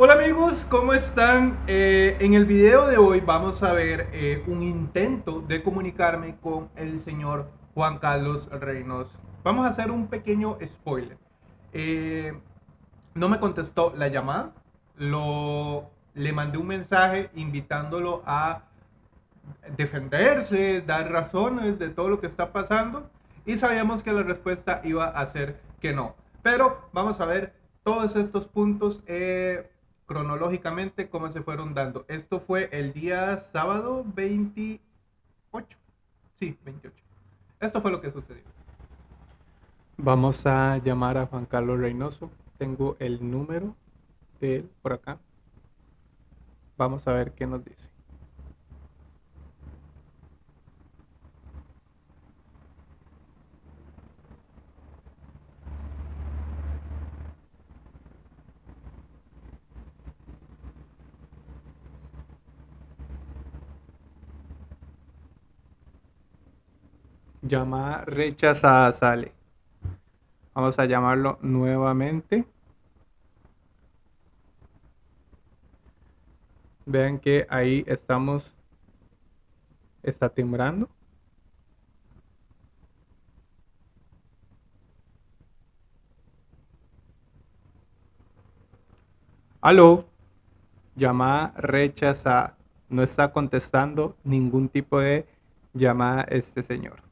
Hola amigos, ¿cómo están? Eh, en el video de hoy vamos a ver eh, un intento de comunicarme con el señor Juan Carlos Reynoso. Vamos a hacer un pequeño spoiler. Eh, no me contestó la llamada, lo, le mandé un mensaje invitándolo a defenderse, dar razones de todo lo que está pasando y sabíamos que la respuesta iba a ser que no. Pero vamos a ver todos estos puntos cronológicamente cómo se fueron dando. Esto fue el día sábado 28. Sí, 28. Esto fue lo que sucedió. Vamos a llamar a Juan Carlos Reynoso. Tengo el número de él por acá. Vamos a ver qué nos dice. Llamada rechazada sale. Vamos a llamarlo nuevamente. Vean que ahí estamos. Está timbrando. Aló. Llamada rechazada. No está contestando ningún tipo de llamada este señor.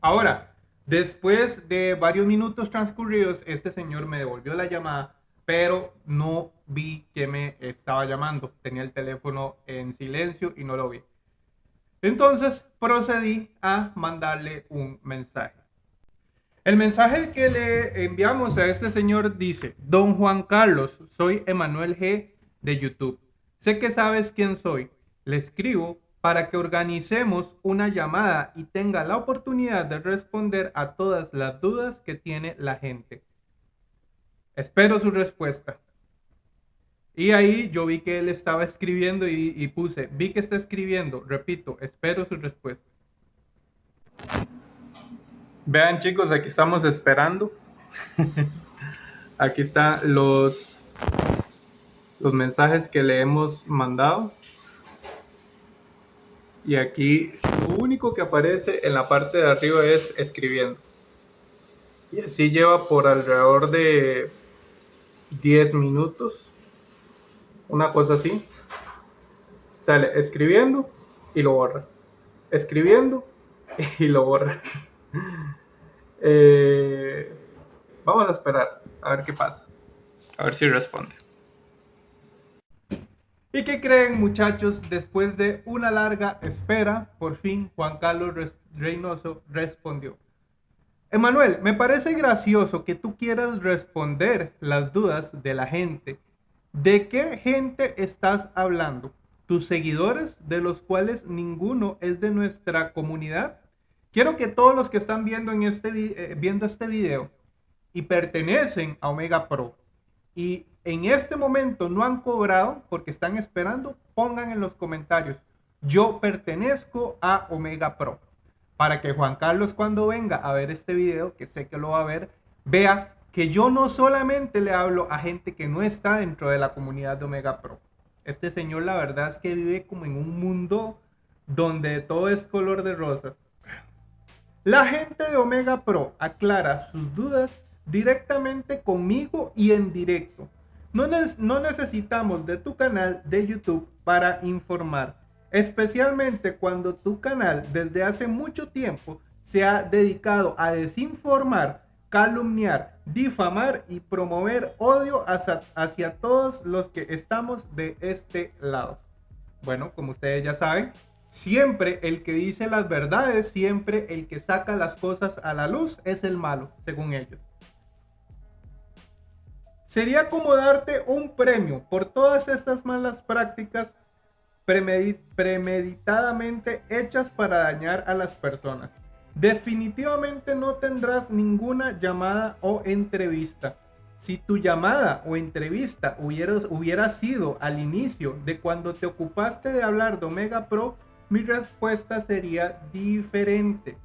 Ahora, después de varios minutos transcurridos, este señor me devolvió la llamada, pero no vi que me estaba llamando. Tenía el teléfono en silencio y no lo vi. Entonces procedí a mandarle un mensaje. El mensaje que le enviamos a este señor dice, Don Juan Carlos, soy Emanuel G de YouTube. Sé que sabes quién soy. Le escribo para que organicemos una llamada y tenga la oportunidad de responder a todas las dudas que tiene la gente. Espero su respuesta. Y ahí yo vi que él estaba escribiendo y, puse, vi que está escribiendo, repito, espero su respuesta. Vean chicos, aquí estamos esperando. aquí están los, los mensajes que le hemos mandado y aquí lo único que aparece en la parte de arriba es escribiendo. Y así lleva por alrededor de 10 minutos. Una cosa así. Sale escribiendo y lo borra. Escribiendo y lo borra. Eh, vamos a esperar a ver qué pasa. A ver si responde. ¿Y qué creen muchachos? Después de una larga espera, por fin Juan Carlos Reynoso respondió. Emanuel, me parece gracioso que tú quieras responder las dudas de la gente. ¿De qué gente estás hablando? ¿Tus seguidores, de los cuales ninguno es de nuestra comunidad? Quiero que todos los que están viendo, en este, eh, viendo este video y pertenecen a Omega Pro y en este momento no han cobrado porque están esperando, pongan en los comentarios, yo pertenezco a Omega Pro. Para que Juan Carlos cuando venga a ver este video, que sé que lo va a ver, vea que yo no solamente le hablo a gente que no está dentro de la comunidad de Omega Pro. Este señor la verdad es que vive como en un mundo donde todo es color de rosas. La gente de Omega Pro aclara sus dudas directamente conmigo y en directo. No, no necesitamos de tu canal de YouTube para informar, especialmente cuando tu canal desde hace mucho tiempo se ha dedicado a desinformar, calumniar, difamar y promover odio hacia, hacia todos los que estamos de este lado. Bueno, como ustedes ya saben, siempre el que dice las verdades, siempre el que saca las cosas a la luz es el malo, según ellos. Sería como darte un premio por todas estas malas prácticas premeditadamente hechas para dañar a las personas. Definitivamente no tendrás ninguna llamada o entrevista. Si tu llamada o entrevista hubiera, sido al inicio de cuando te ocupaste de hablar de Omega Pro, mi respuesta sería diferente.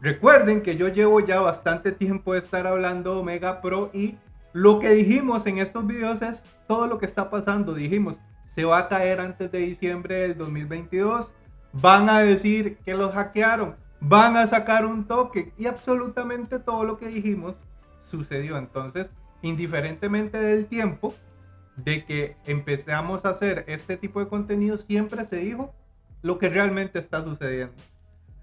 Recuerden que yo llevo ya bastante tiempo de estar hablando de Omega Pro y Lo que dijimos en estos videos es todo lo que está pasando. Dijimos, se va a caer antes de diciembre del 2022. Van a decir que los hackearon. Van a sacar un toque. Y absolutamente todo lo que dijimos sucedió. Entonces, indiferentemente del tiempo de que empezamos a hacer este tipo de contenido, siempre se dijo lo que realmente está sucediendo.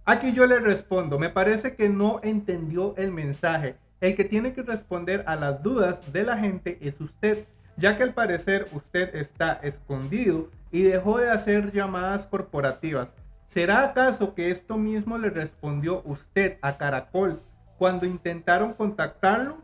Aquí yo le respondo, me parece que no entendió el mensaje. El que tiene que responder a las dudas de la gente es usted, ya que al parecer usted está escondido y dejó de hacer llamadas corporativas. ¿Será acaso que esto mismo le respondió usted a Caracol cuando intentaron contactarlo?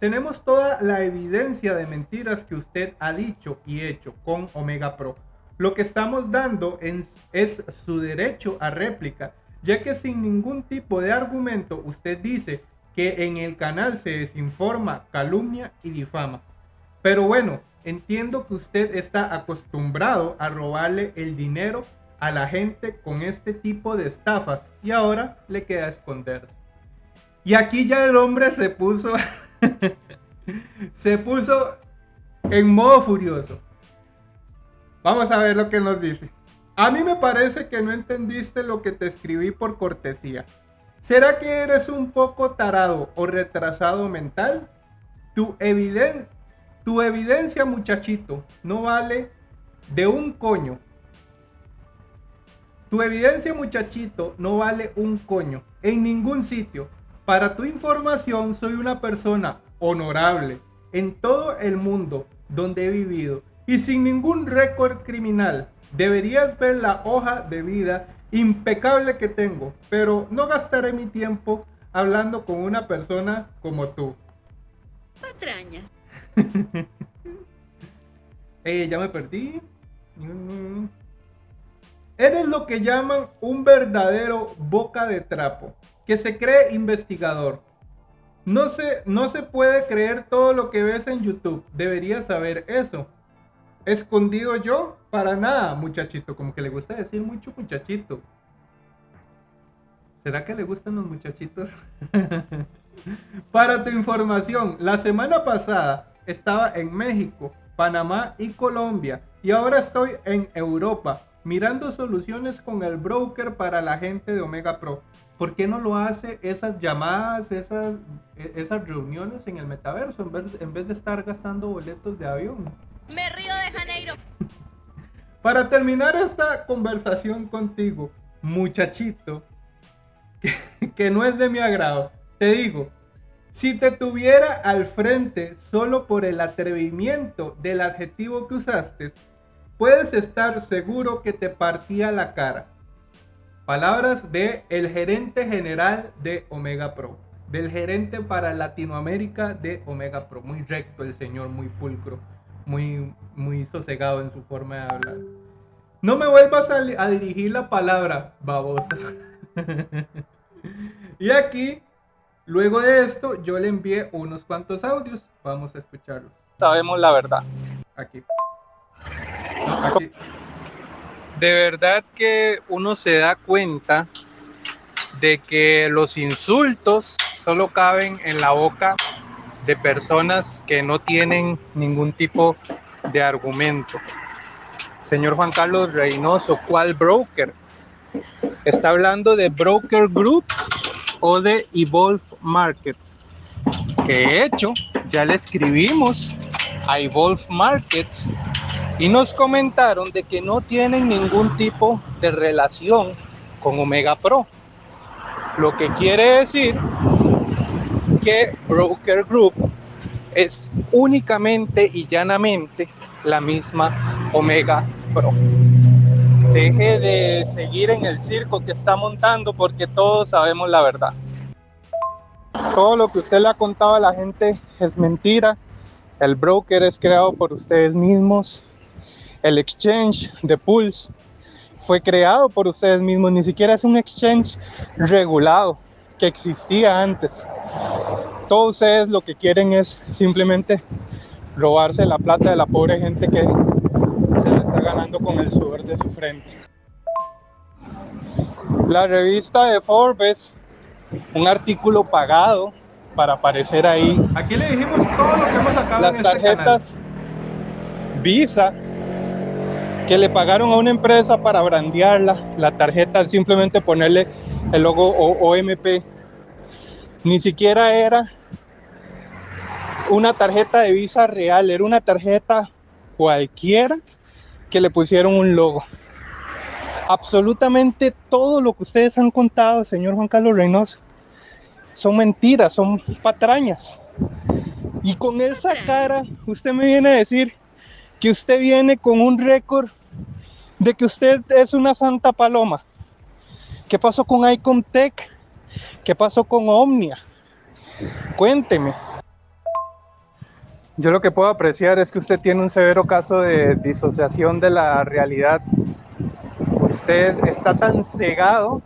Tenemos toda la evidencia de mentiras que usted ha dicho y hecho con Omega Pro. Lo que estamos dando es su derecho a réplica ya que sin ningún tipo de argumento usted dice que en el canal se desinforma, calumnia y difama. Pero bueno, entiendo que usted está acostumbrado a robarle el dinero a la gente con este tipo de estafas y ahora le queda esconderse. Y aquí ya el hombre se puso se puso en modo furioso. Vamos a ver lo que nos dice. A mí me parece que no entendiste lo que te escribí por cortesía. ¿Será que eres un poco tarado o retrasado mental? Tu, tu evidencia, muchachito, no vale de un coño. Tu evidencia, muchachito, no vale un coño en ningún sitio. Para tu información, soy una persona honorable en todo el mundo donde he vivido y sin ningún récord criminal. Deberías ver la hoja de vida impecable que tengo, pero no gastaré mi tiempo hablando con una persona como tú. Patrañas. eh, ya me perdí. Eres lo que llaman un verdadero boca de trapo, que se cree investigador. No se, no se puede creer todo lo que ves en YouTube. Deberías saber eso. Escondido yo, para nada, muchachito. Como que le gusta decir mucho muchachito. ¿Será que le gustan los muchachitos? para tu información, la semana pasada estaba en México, Panamá y Colombia. Y ahora estoy en Europa, mirando soluciones con el broker para la gente de Omega Pro. ¿Por qué no lo hace esas llamadas, esas, esas reuniones en el metaverso en vez, en vez de estar gastando boletos de avión? Me río. Para terminar esta conversación contigo, muchachito, que, no es de mi agrado, te digo, si te tuviera al frente solo por el atrevimiento del adjetivo que usaste, puedes estar seguro que te partía la cara. Palabras de el gerente general de Omega Pro, del gerente para Latinoamérica de Omega Pro, muy recto el señor, muy pulcro muy, muy sosegado en su forma de hablar. No me vuelvas a, dirigir la palabra, babosa. y aquí, luego de esto, yo le envié unos cuantos audios. Vamos a escucharlos. Sabemos la verdad. Aquí. aquí. De verdad que uno se da cuenta de que los insultos solo caben en la boca de personas que no tienen ningún tipo de argumento. Señor Juan Carlos Reynoso, ¿cuál broker? ¿Está hablando de Broker Group o de Evolve Markets? Que de hecho ya le escribimos a Evolve Markets y nos comentaron de que no tienen ningún tipo de relación con Omega Pro. Lo que quiere decir que Broker Group es únicamente y llanamente la misma Omega Pro. Deje de seguir en el circo que está montando porque todos sabemos la verdad. Todo lo que usted le ha contado a la gente es mentira. El broker es creado por ustedes mismos. El exchange de Pulse fue creado por ustedes mismos. Ni siquiera es un exchange regulado que existía antes. Todos ustedes lo que quieren es simplemente robarse la plata de la pobre gente que se la está ganando con el sudor de su frente. La revista de Forbes, un artículo pagado para aparecer ahí. Aquí le dijimos todo lo que hemos sacado Las en este tarjetas Visa que le pagaron a una empresa para brandearla, la tarjeta simplemente ponerle el logo OMP. Ni siquiera era una tarjeta de Visa real, era una tarjeta cualquiera que le pusieron un logo. Absolutamente todo lo que ustedes han contado, señor Juan Carlos Reynoso, son mentiras, son patrañas. Y con esa cara, usted me viene a decir que usted viene con un récord de que usted es una santa paloma. ¿Qué pasó con Icontech? ¿Qué pasó con Omnia? Cuénteme. Yo lo que puedo apreciar es que usted tiene un severo caso de disociación de la realidad. Usted está tan cegado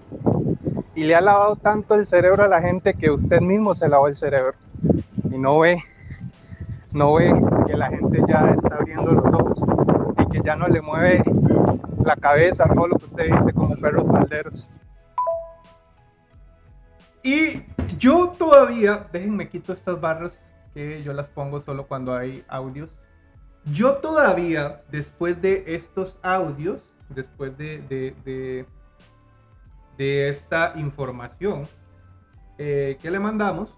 y le ha lavado tanto el cerebro a la gente que usted mismo se lavó el cerebro y no ve, no ve que la gente ya está abriendo los ojos y que ya no le mueve la cabeza todo lo que usted dice como perros falderos. Y yo todavía, déjenme quito estas barras que yo las pongo solo cuando hay audios. Yo todavía, después de estos audios, después de, de de esta información eh, que le mandamos,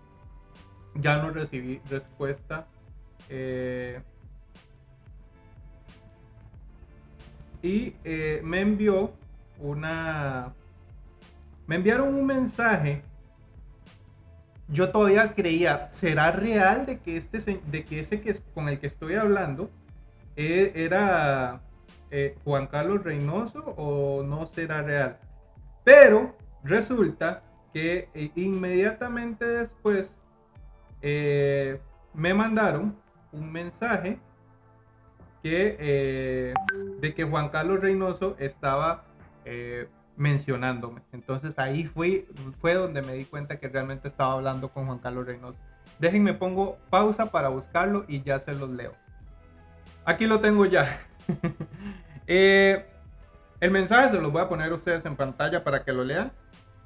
ya no recibí respuesta. Eh, y eh, me envió una... Me enviaron un mensaje. Yo todavía creía, ¿será real de que, este, de que ese que, con el que estoy hablando era Juan Carlos Reynoso o no será real? Pero resulta que eh, inmediatamente después eh, me mandaron un mensaje que, eh, de que Juan Carlos Reynoso estaba mencionándome. Entonces ahí fui, fue donde me di cuenta que realmente estaba hablando con Juan Carlos Reynoso. Déjenme pongo pausa para buscarlo y ya se los leo. Aquí lo tengo ya. El mensaje se los voy a poner a ustedes en pantalla para que lo lean.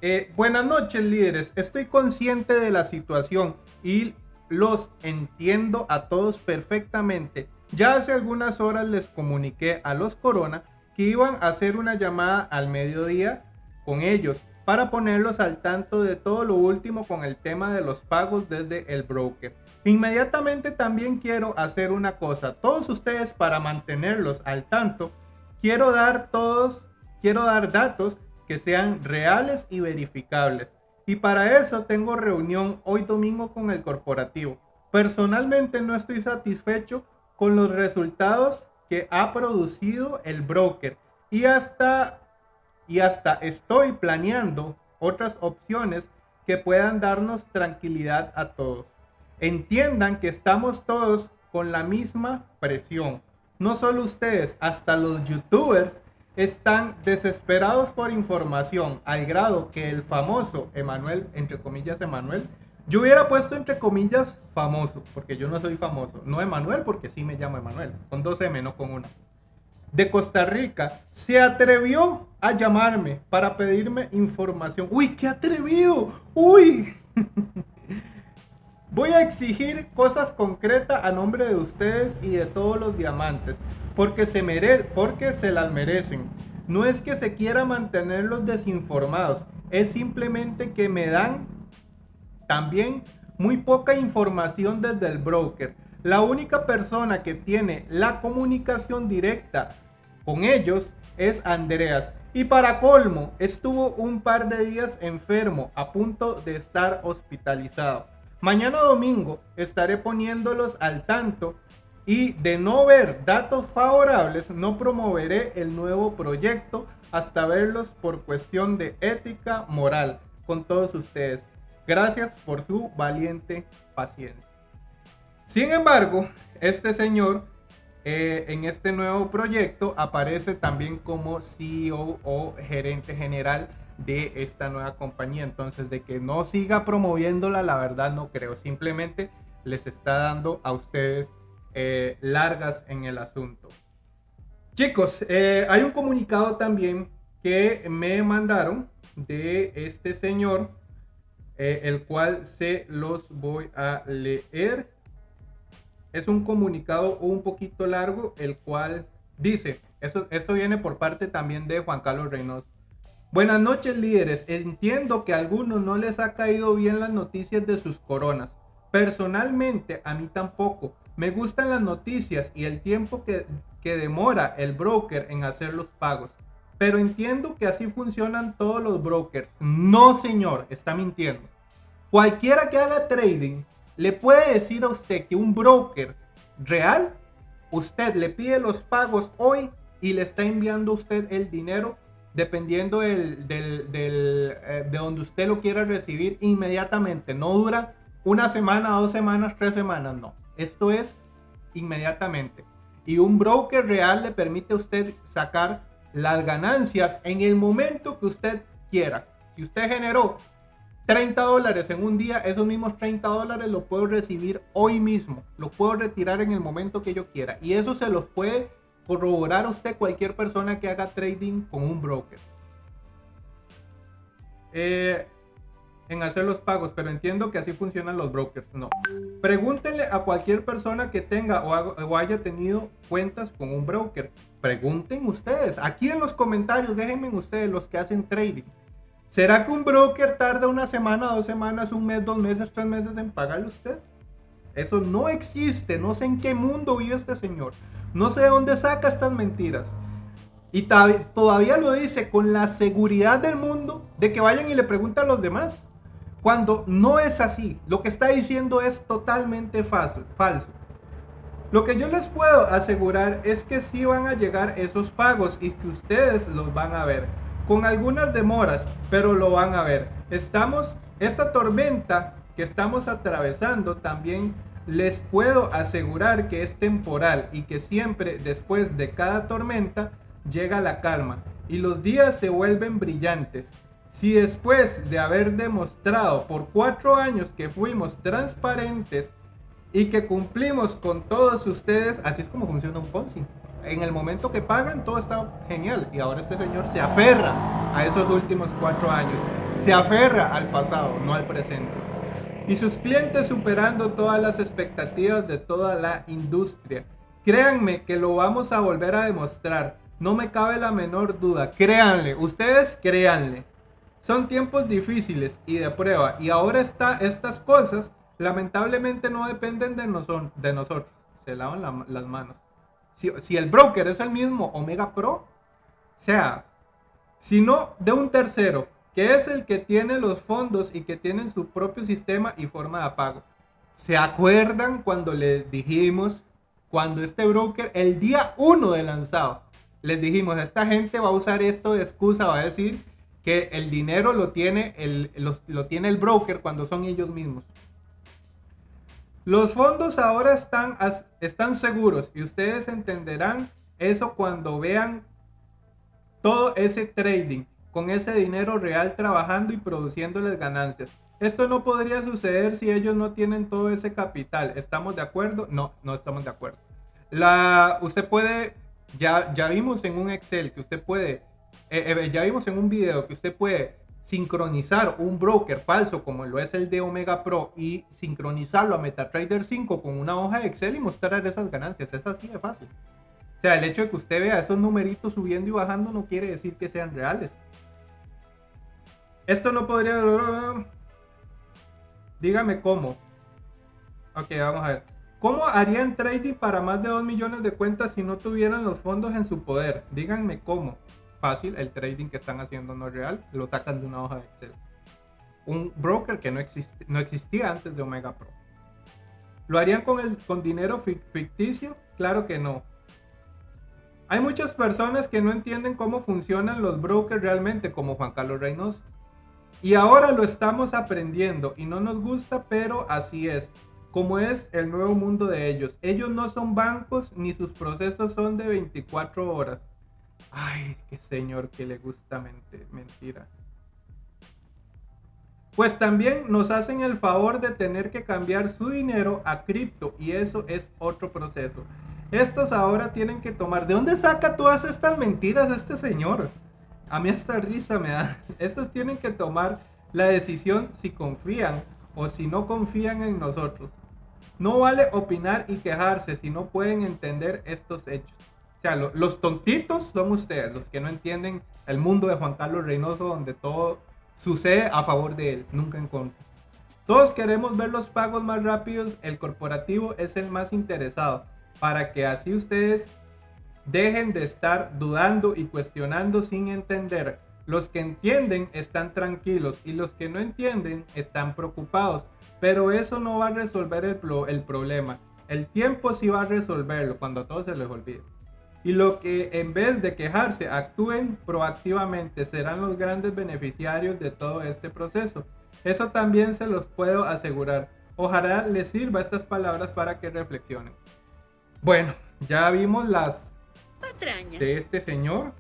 Eh, buenas noches líderes, estoy consciente de la situación y los entiendo a todos perfectamente. Ya hace algunas horas les comuniqué a los Corona que iban a hacer una llamada al mediodía con ellos para ponerlos al tanto de todo lo último con el tema de los pagos desde el broker. Inmediatamente también quiero hacer una cosa, todos ustedes para mantenerlos al tanto quiero dar todos, quiero dar datos que sean reales y verificables. Y para eso tengo reunión hoy domingo con el corporativo. Personalmente no estoy satisfecho con los resultados que ha producido el broker y hasta y hasta estoy planeando otras opciones que puedan darnos tranquilidad a todos. Entiendan que estamos todos con la misma presión no solo ustedes, hasta los youtubers están desesperados por información al grado que el famoso Emanuel, entre comillas Emanuel, yo hubiera puesto entre comillas famoso, porque yo no soy famoso, no Emanuel porque sí me llamo Emanuel, con dos M, no con una. De Costa Rica, se atrevió a llamarme para pedirme información. Uy, qué atrevido. Uy. Voy a exigir cosas concretas a nombre de ustedes y de todos los diamantes, porque se, mere porque se las merecen. No es que se quiera mantenerlos desinformados, es simplemente que me dan también muy poca información desde el broker. La única persona que tiene la comunicación directa con ellos es Andreas. Y para colmo, estuvo un par de días enfermo, a punto de estar hospitalizado. Mañana domingo estaré poniéndolos al tanto y de no ver datos favorables no promoveré el nuevo proyecto hasta verlos por cuestión de ética moral con todos ustedes. Gracias por su valiente paciencia. Sin embargo, este señor eh, en este nuevo proyecto aparece también como CEO o gerente general de esta nueva compañía. Entonces, de que no siga promoviéndola, la verdad no creo. Simplemente les está dando a ustedes eh, largas en el asunto. Chicos, eh, hay un comunicado también que me mandaron de este señor eh, el cual se los voy a leer. Es un comunicado un poquito largo, el cual dice, esto, viene por parte también de Juan Carlos Reynoso. Buenas noches líderes, entiendo que a algunos no les ha caído bien las noticias de sus coronas. Personalmente a mí tampoco. Me gustan las noticias y el tiempo que demora el broker en hacer los pagos. Pero entiendo que así funcionan todos los brokers. No, señor, está mintiendo. Cualquiera que haga trading le puede decir a usted que un broker real, usted le pide los pagos hoy y le está enviando a usted el dinero dependiendo del, del, eh, de donde usted lo quiera recibir inmediatamente. No dura una semana, dos semanas, tres semanas, no. Esto es inmediatamente. Y un broker real le permite a usted sacar las ganancias en el momento que usted quiera. Si usted generó 30 dólares en un día, esos mismos 30 dólares lo puedo recibir hoy mismo. Lo puedo retirar en el momento que yo quiera. Y eso se los puede corroborar usted cualquier persona que haga trading con un broker. Eh, en hacer los pagos, pero entiendo que así funcionan los brokers. No. Pregúntenle a cualquier persona que tenga o, haya tenido cuentas con un broker. Pregunten ustedes. Aquí en los comentarios, déjenme ustedes los que hacen trading. ¿Será que un broker tarda una semana, dos semanas, un mes, dos meses, tres meses en pagarle a usted? Eso no existe. No sé en qué mundo vive este señor. No sé de dónde saca estas mentiras. Y todavía lo dice con la seguridad del mundo de que vayan y le pregunten a los demás. Cuando no es así, lo que está diciendo es totalmente falso. falso. Lo que yo les puedo asegurar es que sí van a llegar esos pagos y que ustedes los van a ver. Con algunas demoras, pero lo van a ver. Estamos, esta tormenta que estamos atravesando también les puedo asegurar que es temporal y que siempre después de cada tormenta llega la calma y los días se vuelven brillantes. Si después de haber demostrado por cuatro años que fuimos transparentes y que cumplimos con todos ustedes, así es como funciona un Ponzi. En el momento que pagan todo está genial y ahora este señor se aferra a esos últimos cuatro años, se aferra al pasado, no al presente. Y sus clientes superando todas las expectativas de toda la industria. Créanme que lo vamos a volver a demostrar. No me cabe la menor duda. Créanle, ustedes créanle. Son tiempos difíciles y de prueba. Y ahora está, estas cosas lamentablemente no dependen de, de nosotros. Se lavan las manos. Si, el broker es el mismo Omega Pro, sea, sino de un tercero, que es el que tiene los fondos y que tiene su propio sistema y forma de pago. ¿Se acuerdan cuando les dijimos, cuando este broker, el día 1 de lanzado, les dijimos, esta gente va a usar esto de excusa, va a decir que el dinero lo tiene el, lo, tiene el broker cuando son ellos mismos. Los fondos ahora están, están seguros y ustedes entenderán eso cuando vean todo ese trading con ese dinero real trabajando y produciéndoles ganancias. Esto no podría suceder si ellos no tienen todo ese capital. ¿Estamos de acuerdo? No, no estamos de acuerdo. La, usted puede, ya, ya vimos en un Excel que usted puede eh, eh, ya vimos en un video que usted puede sincronizar un broker falso como lo es el de Omega Pro y sincronizarlo a MetaTrader 5 con una hoja de Excel y mostrar esas ganancias. Es así de fácil. O sea, el hecho de que usted vea esos numeritos subiendo y bajando no quiere decir que sean reales. Esto no podría... Dígame cómo. Ok, vamos a ver. ¿Cómo harían trading para más de 2 millones de cuentas si no tuvieran los fondos en su poder? Díganme cómo fácil, el trading que están haciendo no es real, lo sacan de una hoja de Excel. Un broker que no, existe, no existía antes de Omega Pro. ¿Lo harían con, el, con dinero ficticio? Claro que no. Hay muchas personas que no entienden cómo funcionan los brokers realmente, como Juan Carlos Reynoso. Y ahora lo estamos aprendiendo y no nos gusta, pero así es. Como es el nuevo mundo de ellos. Ellos no son bancos ni sus procesos son de 24 horas. Ay, qué señor que le gusta mentir, mentira. Pues también nos hacen el favor de tener que cambiar su dinero a cripto y eso es otro proceso. Estos ahora tienen que tomar. ¿De dónde saca todas estas mentiras este señor? A mí esta risa me da. Estos tienen que tomar la decisión si confían o si no confían en nosotros. No vale opinar y quejarse si no pueden entender estos hechos. Los tontitos son ustedes, los que no entienden el mundo de Juan Carlos Reynoso, donde todo sucede a favor de él, nunca en contra. Todos queremos ver los pagos más rápidos, el corporativo es el más interesado, para que así ustedes dejen de estar dudando y cuestionando sin entender. Los que entienden están tranquilos y los que no entienden están preocupados, pero eso no va a resolver el problema. El tiempo sí va a resolverlo cuando a todos se les olvide. Y lo que en vez de quejarse actúen proactivamente serán los grandes beneficiarios de todo este proceso. Eso también se los puedo asegurar. Ojalá les sirva estas palabras para que reflexionen. Bueno, ya vimos las patrañas de este señor.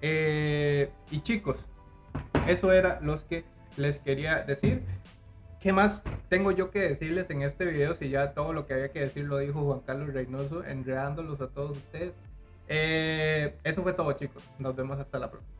Eh, y chicos, eso era los que les quería decir. ¿Qué más tengo yo que decirles en este video? Si ya todo lo que había que decir lo dijo Juan Carlos Reynoso, enredándolos a todos ustedes. Eh, eso fue todo chicos. Nos vemos hasta la próxima.